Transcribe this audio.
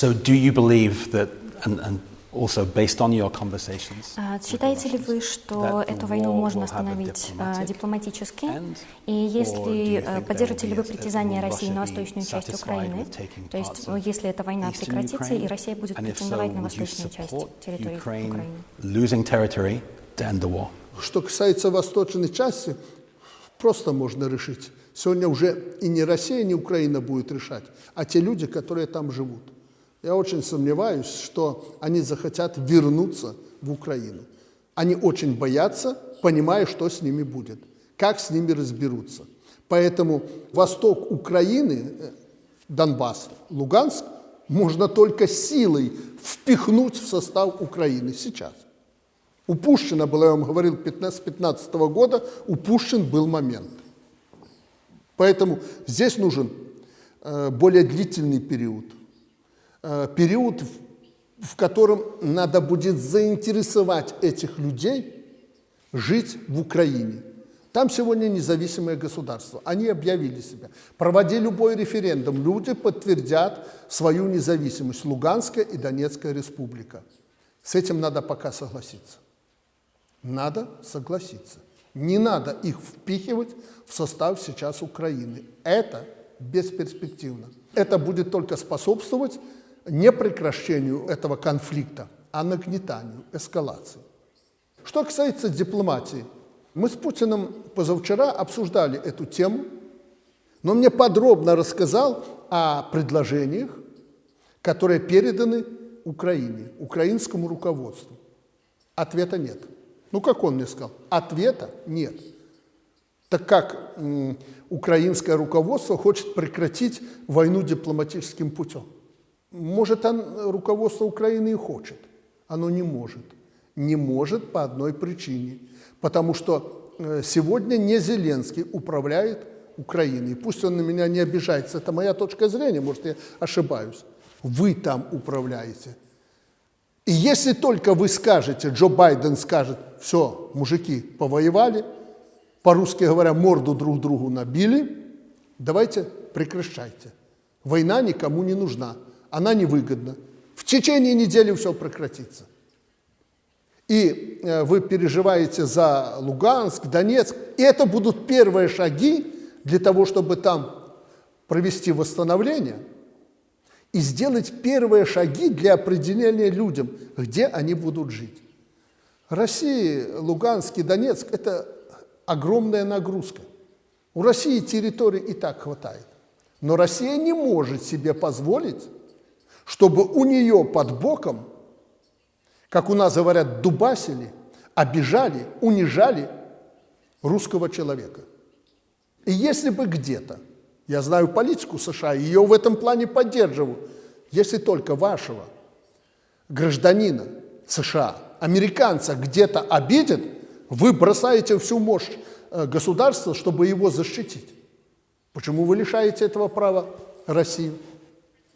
So do you believe that, and, and also based on your conversations, А Считаете ли вы, что that the эту войну war можно остановить а, дипломатически? end? И если э, поддержите ли вы притязание России на восточную часть Украины, то есть э, если эта война прекратится, и? Россия будет And if so, претендовать на would you восточную часть support территории Ukraine Украины? losing territory to end the war? Что касается восточной части, просто можно решить. Сегодня уже и не Россия, не Украина будет решать, а те люди, которые там живут. Я очень сомневаюсь, что они захотят вернуться в Украину. Они очень боятся, понимая, что с ними будет, как с ними разберутся. Поэтому восток Украины, э, Донбасс, Луганск, можно только силой впихнуть в состав Украины сейчас. У Пушкина было, я вам говорил, 15 15 года, у Пушкин был момент. Поэтому здесь нужен э, более длительный период. Э, период, в, котором надо будет заинтересовать этих людей жить в Украине. Там сегодня независимое государство. Они объявили себя. Проводи любой референдум, люди подтвердят свою независимость. Луганская и Донецкая республика. С этим надо пока согласиться. Надо согласиться. Не надо их впихивать в состав сейчас Украины. Это бесперспективно. Это будет только способствовать не прекращению этого конфликта, а нагнетанию, эскалации. Что касается дипломатии, мы с Путиным позавчера обсуждали эту тему, но мне подробно рассказал о предложениях, которые переданы Украине, украинскому руководству. Ответа нет. Ну, как он мне сказал? Ответа нет. Так как украинское руководство хочет прекратить войну дипломатическим путем? Может, он, руководство Украины и хочет. Оно не может. Не может по одной причине. Потому что э, сегодня не Зеленский управляет Украиной. Пусть он на меня не обижается, это моя точка зрения, может, я ошибаюсь. Вы там управляете. И если только вы скажете, Джо Байден скажет, все, мужики повоевали, по-русски говоря, морду друг другу набили, давайте прекращайте. Война никому не нужна, она невыгодна. В течение недели все прекратится. И э, вы переживаете за Луганск, Донецк, и это будут первые шаги для того, чтобы там провести восстановление и сделать первые шаги для определения людям, где они будут жить. Россия, Луганск и Донецк – это огромная нагрузка. У России территории и так хватает. Но Россия не может себе позволить, чтобы у нее под боком, как у нас говорят, дубасили, обижали, унижали русского человека. И если бы где-то, я знаю политику США, ее в этом плане поддерживаю, если только вашего гражданина США, американца где-то обидят, вы бросаете всю мощь э, государства, чтобы его защитить. Почему вы лишаете этого права Россию?